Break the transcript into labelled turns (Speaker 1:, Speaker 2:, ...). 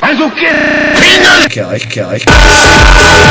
Speaker 1: Also, okay. quê?
Speaker 2: Que, ich, que.